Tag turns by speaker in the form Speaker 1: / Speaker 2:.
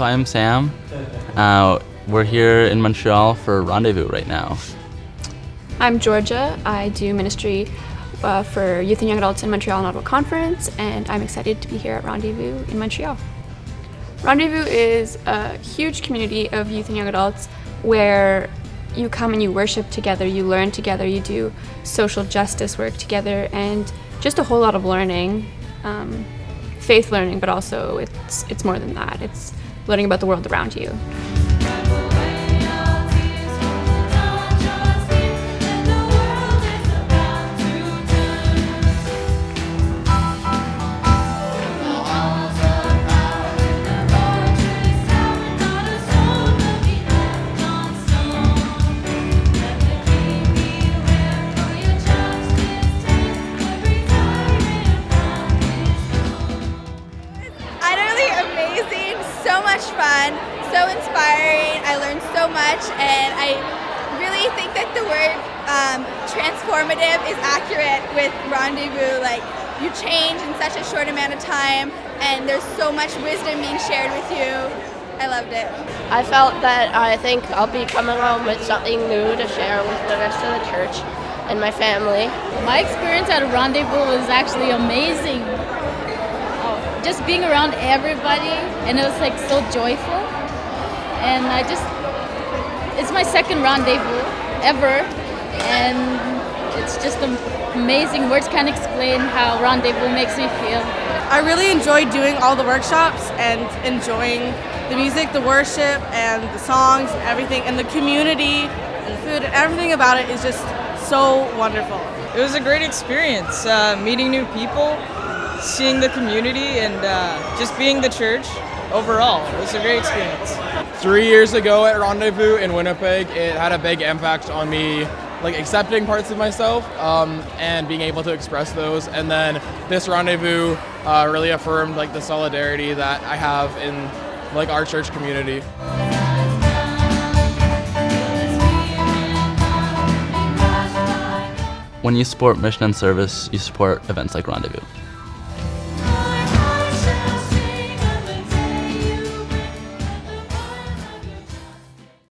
Speaker 1: I'm Sam. Uh, we're here in Montreal for Rendezvous right now.
Speaker 2: I'm Georgia. I do ministry uh, for Youth and Young Adults in Montreal and Ottawa Conference, and I'm excited to be here at Rendezvous in Montreal. Rendezvous is a huge community of youth and young adults where you come and you worship together, you learn together, you do social justice work together, and just a whole lot of learning. Um, faith learning, but also it's, it's more than that. It's learning about the world around you.
Speaker 3: Fun, so inspiring. I learned so much, and I really think that the word um, transformative is accurate with Rendezvous. Like, you change in such a short amount of time, and there's so much wisdom being shared with you. I loved it.
Speaker 4: I felt that I think I'll be coming home with something new to share with the rest of the church and my family.
Speaker 5: My experience at Rendezvous was actually amazing just being around everybody and it was like so joyful. And I just it's my second rendezvous ever and it's just amazing words can't explain how rendezvous makes me feel.
Speaker 6: I really enjoyed doing all the workshops and enjoying the music the worship and the songs and everything and the community and the food and everything about it is just so wonderful.
Speaker 7: It was a great experience uh, meeting new people seeing the community and uh, just being the church overall. It was a great experience.
Speaker 8: Three years ago at Rendezvous in Winnipeg, it had a big impact on me like accepting parts of myself um, and being able to express those. And then this rendezvous uh, really affirmed like the solidarity that I have in like our church community.
Speaker 1: When you support mission and service, you support events like Rendezvous.